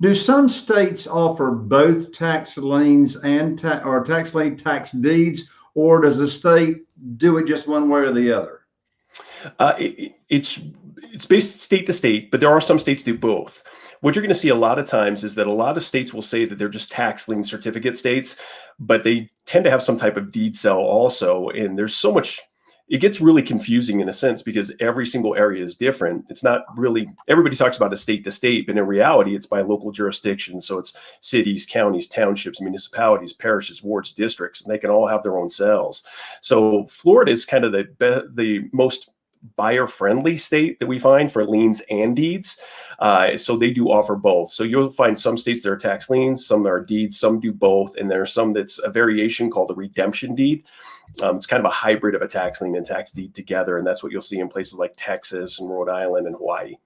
Do some states offer both tax liens and ta- or tax lien tax deeds, or does the state do it just one way or the other? Uh, it, it's it's based state to state, but there are some states do both. What you're going to see a lot of times is that a lot of states will say that they're just tax lien certificate states, but they tend to have some type of deed sale also. And there's so much it gets really confusing in a sense because every single area is different. It's not really everybody talks about a state to state, but in reality, it's by local jurisdiction. So it's cities, counties, townships, municipalities, parishes, wards, districts, and they can all have their own cells. So Florida is kind of the the most buyer friendly state that we find for liens and deeds. Uh, so they do offer both. So you'll find some states that are tax liens, some are deeds, some do both, and there's some that's a variation called a redemption deed. Um, it's kind of a hybrid of a tax lien and tax deed together, and that's what you'll see in places like Texas and Rhode Island and Hawaii.